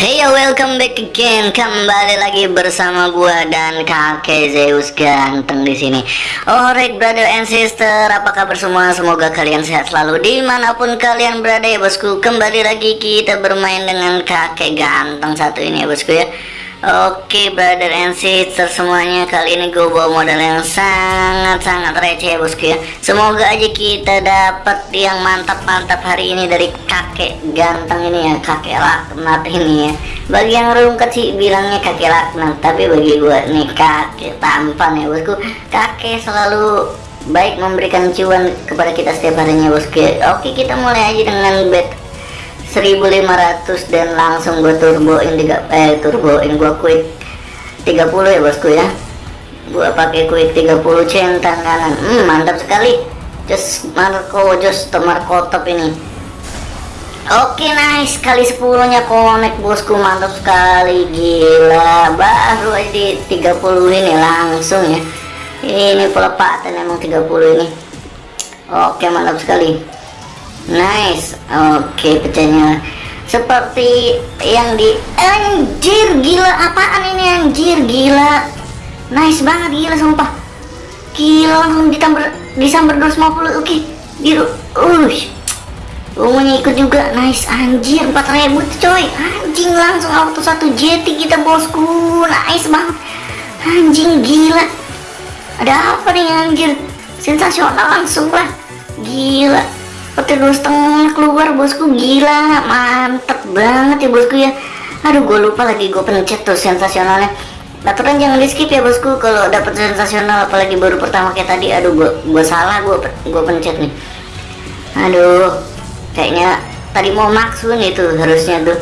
Hey yo, welcome back again. Kembali lagi bersama gua dan kakek Zeus ganteng di sini. Alright, brother and sister, apa kabar semua? Semoga kalian sehat selalu di mana pun kalian berada ya bosku. Kembali lagi kita bermain dengan kakek ganteng satu ini ya bosku ya. Oke brother and sister semuanya. Kali ini gue bawa modal yang sangat-sangat receh ya bosku ya. Semoga aja kita dapat yang mantap-mantap hari ini dari kakek ganteng ini ya Kakek laknat ini ya. Bagi yang rungkat sih bilangnya kakek laknat Tapi bagi gue nih kakek tampan ya bosku. Kakek selalu baik memberikan cuan kepada kita setiap harinya bosku ya. Oke kita mulai aja dengan bet 1500 dan langsung gue turboin tiga eh turboin gue quick 30 ya bosku ya. Gue pakai quick 30 centang kanan. Hmm, mantap sekali. Just Marco just Marco top ini. Oke okay, nice. Kali 10 nya connect bosku. Mantap sekali. Gila. Baru aja di 30 ini langsung ya. Ini pelepatan emang 30 ini. Oke okay, mantap sekali nice. Oke okay, pecahnya. Seperti yang di anjir gila. Apaan ini anjir? Gila. Nice banget gila sumpah. Gila langsung disamber disamber 250 oke okay. biru. Ush. Umumnya ikut juga. Nice anjir. 4000 coy. Anjing langsung auto satu jeti kita bosku. Nice banget. Anjing gila. Ada apa nih anjir? Sensasional langsung lah. Gila petir dua setengah keluar bosku gila mantep banget ya bosku ya. Aduh gue lupa lagi gue pencet tuh sensasionalnya. Aturan jangan di skip ya bosku kalau dapet sensasional apalagi baru pertama kayak tadi. Aduh gue gue salah gue gue pencet nih. Aduh kayaknya tadi mau maksun itu harusnya tuh.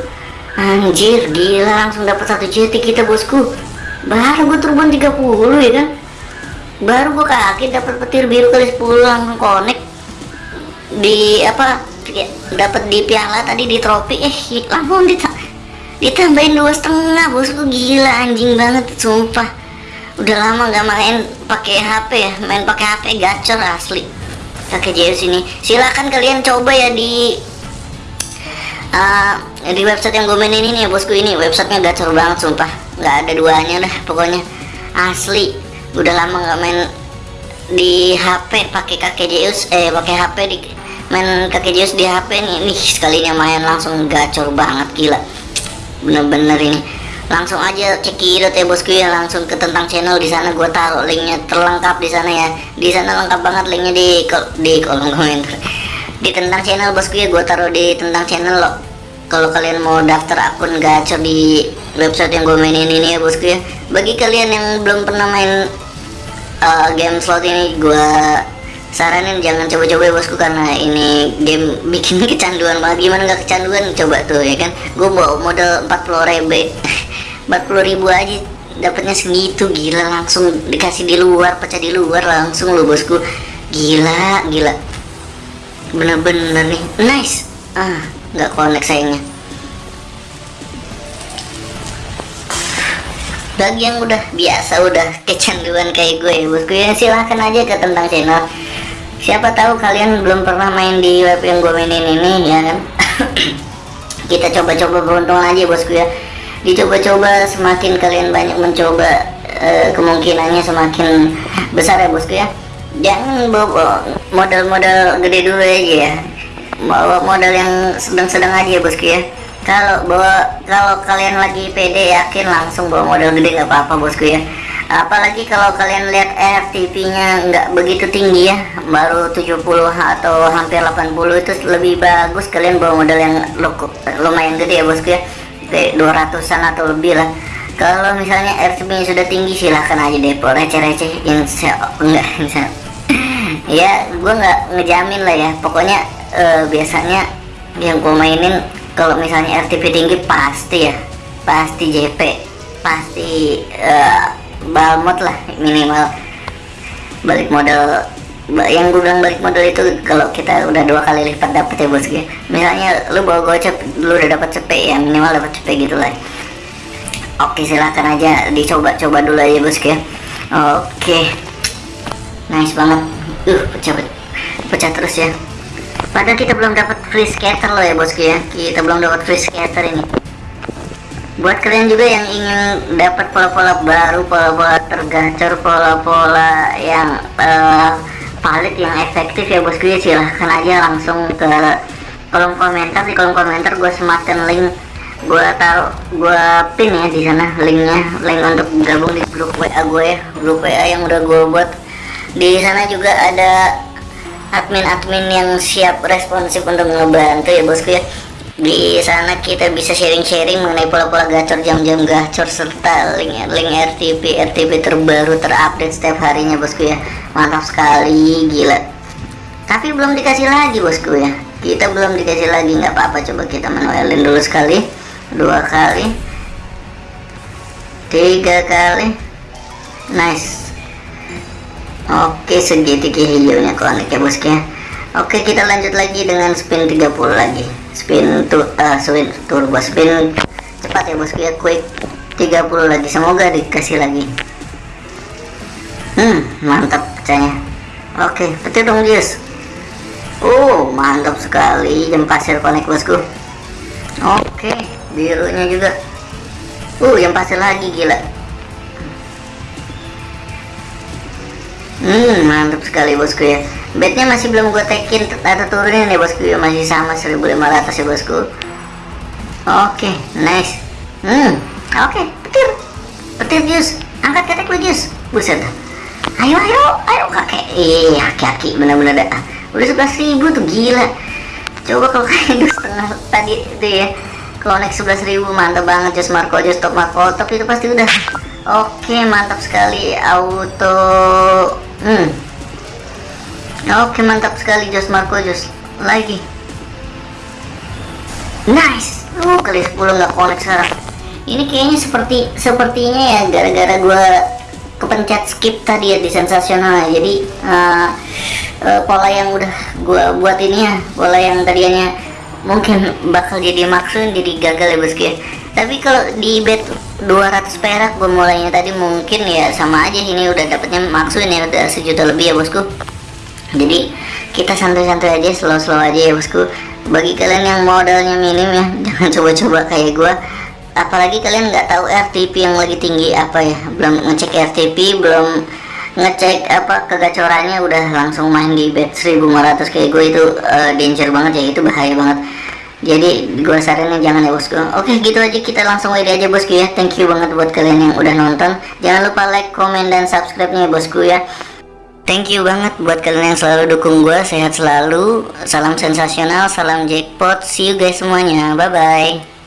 Anjir gila langsung dapat satu cetik kita bosku. Baru gue turban 30 ya kan? Baru gue kaki dapat petir biru kali 10 langsung connect di apa dapat di piala tadi di trofi. Eh langsung dita ditambahin dua setengah bosku gila anjing banget sumpah. Udah lama gak main pakai HP ya main pakai HP gacor asli. Pakai JS ini. Silahkan kalian coba ya di uh, di website yang gue mainin ini ya bosku. Ini websitenya gacor banget sumpah. Nggak ada duanya dah pokoknya. Asli. Udah lama nggak main di HP pakai kakek Zeus eh pakai HP di main kakek Zeus di HP nih. Nih sekalinya main langsung gacor banget gila. Bener-bener ini. Langsung aja cekidot ya bosku ya. Langsung ke tentang channel di sana. Gue taruh linknya terlengkap di sana ya. Di sana lengkap banget linknya di kol di kolom komentar. Di tentang channel bosku ya. Gue taruh di tentang channel loh kalau kalian mau daftar akun gacor di website yang gue mainin ini ya bosku ya. Bagi kalian yang belum pernah main uh, game slot ini gue saranin jangan coba-coba ya bosku karena ini game bikin kecanduan banget. Gimana nggak kecanduan? Coba tuh ya kan? Gue bawa modal 40 ribu. 40 ribu aja dapatnya segitu gila. Langsung dikasih di luar pecah di luar langsung lo bosku. Gila gila. Bener-bener nih. Nice. Ah nggak connect sayangnya bagi yang udah biasa udah kecanduan kayak gue bosku ya silahkan aja ke tentang channel. Siapa tahu kalian belum pernah main di web yang gue mainin ini ya kan? Kita coba-coba beruntung aja bosku ya. Dicoba-coba semakin kalian banyak mencoba e, kemungkinannya semakin besar ya bosku ya. Jangan bawa modal-modal gede dulu aja ya. Bawa modal yang sedang-sedang aja ya bosku ya kalau bawa kalau kalian lagi pede yakin langsung bawa modal gede nggak apa-apa bosku ya. Apalagi kalau kalian lihat RTP nya nggak begitu tinggi ya baru 70 atau hampir 80 itu lebih bagus kalian bawa modal yang lumayan gede ya bosku ya. Kayak 200an atau lebih lah. Kalau misalnya RTP nya sudah tinggi silahkan aja depo receh-receh insya enggak insya ya gue nggak ngejamin lah ya. Pokoknya uh, biasanya yang gue mainin kalau misalnya RTP tinggi pasti ya. Pasti JP pasti uh, balmot lah minimal. Balik modal yang gue bilang balik modal itu kalau kita udah dua kali lipat dapet ya bos ya. Misalnya lu bawa gocap lu udah dapat cepet ya minimal dapat cepet gitu lah. Oke silahkan aja dicoba-coba dulu aja bos ya. Oke. Nice banget. Uh pecah pecah terus ya Padahal kita belum dapat free scatter loh ya bosku ya. Kita belum dapat free scatter ini. buat kalian juga yang ingin dapat pola-pola baru pola-pola tergacor pola-pola yang uh, valid yang efektif ya bosku ya silahkan aja langsung ke kolom komentar di kolom komentar gue sematkan link gue taruh gue pin ya di sana linknya link untuk gabung di grup WA gue ya grup WA yang udah gue buat di sana juga ada admin-admin yang siap responsif untuk ngebantu ya bosku ya. Di sana kita bisa sharing-sharing mengenai pola-pola gacor jam-jam gacor serta link link RTP RTP terbaru terupdate setiap harinya bosku ya. Mantap sekali gila. Tapi belum dikasih lagi bosku ya. Kita belum dikasih lagi nggak apa-apa. Coba kita manualin dulu sekali. Dua kali. Tiga kali. Nice oke segitiga hijaunya konek ya bosku ya. Oke kita lanjut lagi dengan spin 30 lagi. Spin tuh uh, spin turbo spin. Cepat ya bosku ya quick. 30 lagi semoga dikasih lagi. Hmm mantap pecahnya oke petir dong jus. Oh mantap sekali jam pasir konek bosku. Oke birunya juga. Uh yang pasir lagi gila hmm mantap sekali bosku ya. Bednya masih belum gue tekin atau turunin ya bosku ya. Masih sama 1500 ya bosku. Oke okay, nice. Hmm oke okay, petir. Petir jus. Angkat ketek lu jus. Buset ayo ayo ayo. Kakek iya kaki bener-bener dah. Udah sebelas ribu tuh gila. Coba kalau kayak dua setengah tadi itu ya. Kalau naik ribu mantap banget. Jus Marco jus top Marco top itu pasti udah. Oke okay, mantap sekali. Auto hmm. Oke mantap sekali Jos Marco Jos. Lagi. Nice. Uh kali 10 nggak connect sekarang. Ini kayaknya seperti sepertinya ya gara-gara gue kepencet skip tadi ya di sensasional jadi uh, uh, pola yang udah gue buat ini ya pola yang tadinya mungkin bakal jadi maksud jadi gagal ya bosku ya. Tapi kalau di bet 200 perak gue mulainya tadi mungkin ya sama aja. Ini udah dapetnya maksud ya udah sejuta lebih ya bosku. Jadi kita santai-santai aja slow-slow aja ya bosku. Bagi kalian yang modalnya minim ya jangan coba-coba kayak gua. Apalagi kalian nggak tahu RTP yang lagi tinggi apa ya. Belum ngecek RTP belum ngecek apa kegacorannya udah langsung main di bet 1500 kayak gue itu uh, danger banget ya itu bahaya banget jadi gue saranin jangan ya bosku oke gitu aja. Kita langsung aja aja bosku ya. Thank you banget buat kalian yang udah nonton. Jangan lupa like comment dan subscribe nya bosku ya. Thank you banget buat kalian yang selalu dukung gue Sehat selalu. Salam sensasional Salam jackpot. See you guys semuanya. Bye bye